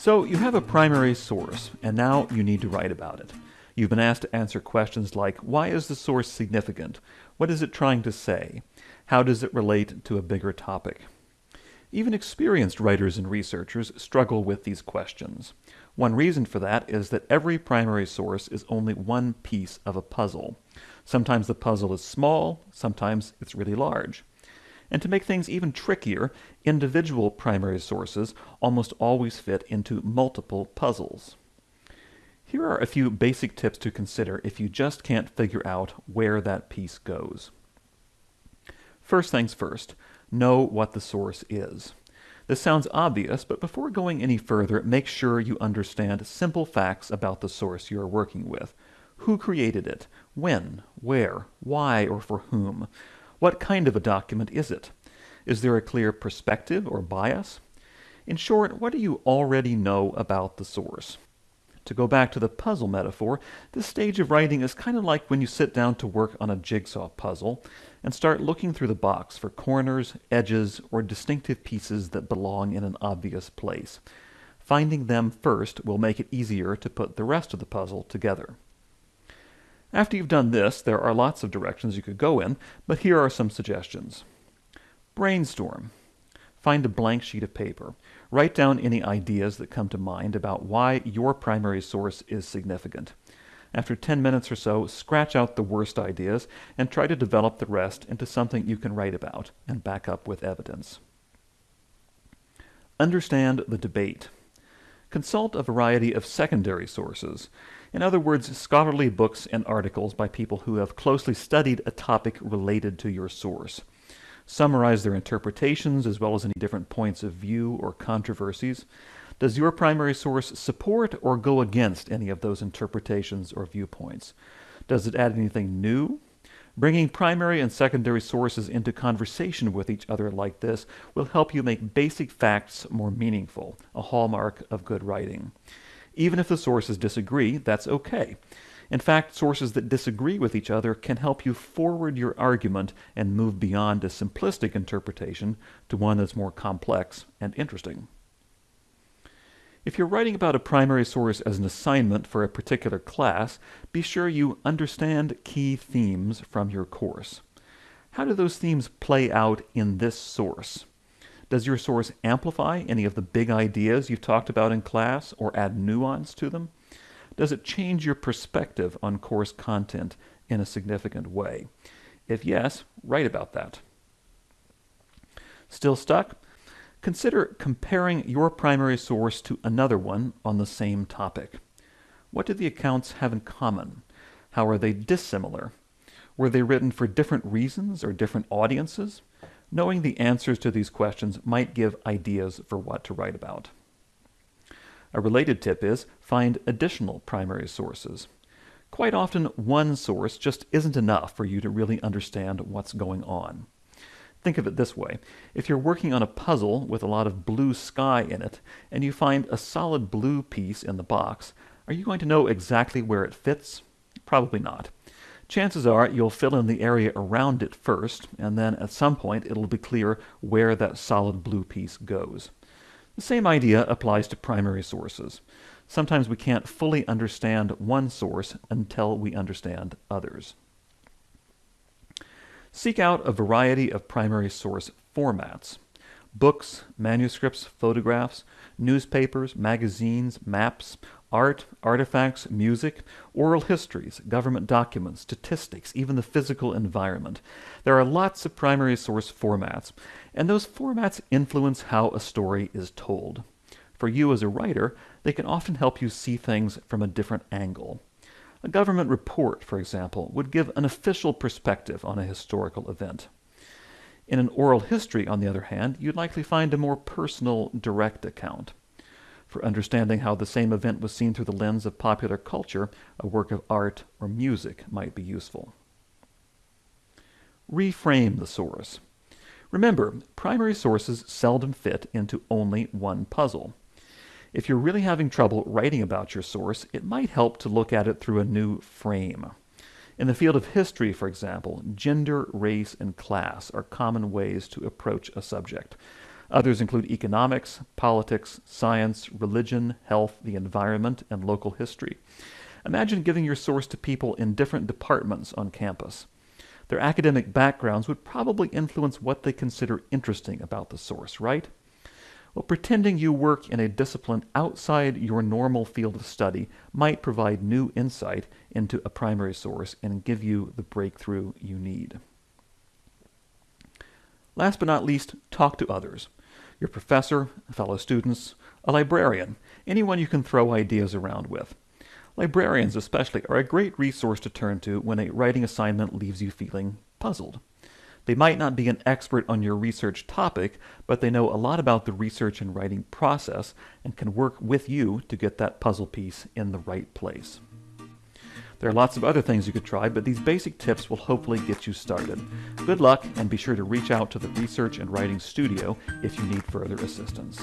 So you have a primary source, and now you need to write about it. You've been asked to answer questions like, why is the source significant? What is it trying to say? How does it relate to a bigger topic? Even experienced writers and researchers struggle with these questions. One reason for that is that every primary source is only one piece of a puzzle. Sometimes the puzzle is small, sometimes it's really large. And to make things even trickier, individual primary sources almost always fit into multiple puzzles. Here are a few basic tips to consider if you just can't figure out where that piece goes. First things first, know what the source is. This sounds obvious, but before going any further, make sure you understand simple facts about the source you are working with. Who created it? When? Where? Why or for whom? What kind of a document is it? Is there a clear perspective or bias? In short, what do you already know about the source? To go back to the puzzle metaphor, this stage of writing is kind of like when you sit down to work on a jigsaw puzzle and start looking through the box for corners, edges, or distinctive pieces that belong in an obvious place. Finding them first will make it easier to put the rest of the puzzle together. After you've done this, there are lots of directions you could go in, but here are some suggestions. Brainstorm. Find a blank sheet of paper. Write down any ideas that come to mind about why your primary source is significant. After 10 minutes or so, scratch out the worst ideas and try to develop the rest into something you can write about and back up with evidence. Understand the debate. Consult a variety of secondary sources. In other words, scholarly books and articles by people who have closely studied a topic related to your source. Summarize their interpretations as well as any different points of view or controversies. Does your primary source support or go against any of those interpretations or viewpoints? Does it add anything new? Bringing primary and secondary sources into conversation with each other like this will help you make basic facts more meaningful, a hallmark of good writing. Even if the sources disagree, that's okay. In fact, sources that disagree with each other can help you forward your argument and move beyond a simplistic interpretation to one that's more complex and interesting. If you're writing about a primary source as an assignment for a particular class, be sure you understand key themes from your course. How do those themes play out in this source? Does your source amplify any of the big ideas you've talked about in class or add nuance to them? Does it change your perspective on course content in a significant way? If yes, write about that. Still stuck? Consider comparing your primary source to another one on the same topic. What do the accounts have in common? How are they dissimilar? Were they written for different reasons or different audiences? Knowing the answers to these questions might give ideas for what to write about. A related tip is find additional primary sources. Quite often, one source just isn't enough for you to really understand what's going on. Think of it this way. If you're working on a puzzle with a lot of blue sky in it, and you find a solid blue piece in the box, are you going to know exactly where it fits? Probably not chances are you'll fill in the area around it first, and then at some point it'll be clear where that solid blue piece goes. The same idea applies to primary sources. Sometimes we can't fully understand one source until we understand others. Seek out a variety of primary source formats. Books, manuscripts, photographs, newspapers, magazines, maps, art, artifacts, music, oral histories, government documents, statistics, even the physical environment. There are lots of primary source formats, and those formats influence how a story is told. For you as a writer, they can often help you see things from a different angle. A government report, for example, would give an official perspective on a historical event. In an oral history, on the other hand, you'd likely find a more personal, direct account. For understanding how the same event was seen through the lens of popular culture, a work of art or music might be useful. Reframe the source. Remember, primary sources seldom fit into only one puzzle. If you're really having trouble writing about your source, it might help to look at it through a new frame. In the field of history, for example, gender, race, and class are common ways to approach a subject. Others include economics, politics, science, religion, health, the environment, and local history. Imagine giving your source to people in different departments on campus. Their academic backgrounds would probably influence what they consider interesting about the source, right? Well, pretending you work in a discipline outside your normal field of study might provide new insight into a primary source and give you the breakthrough you need. Last but not least, talk to others. Your professor, fellow students, a librarian, anyone you can throw ideas around with. Librarians especially are a great resource to turn to when a writing assignment leaves you feeling puzzled. They might not be an expert on your research topic, but they know a lot about the research and writing process and can work with you to get that puzzle piece in the right place. There are lots of other things you could try, but these basic tips will hopefully get you started. Good luck, and be sure to reach out to the Research and Writing Studio if you need further assistance.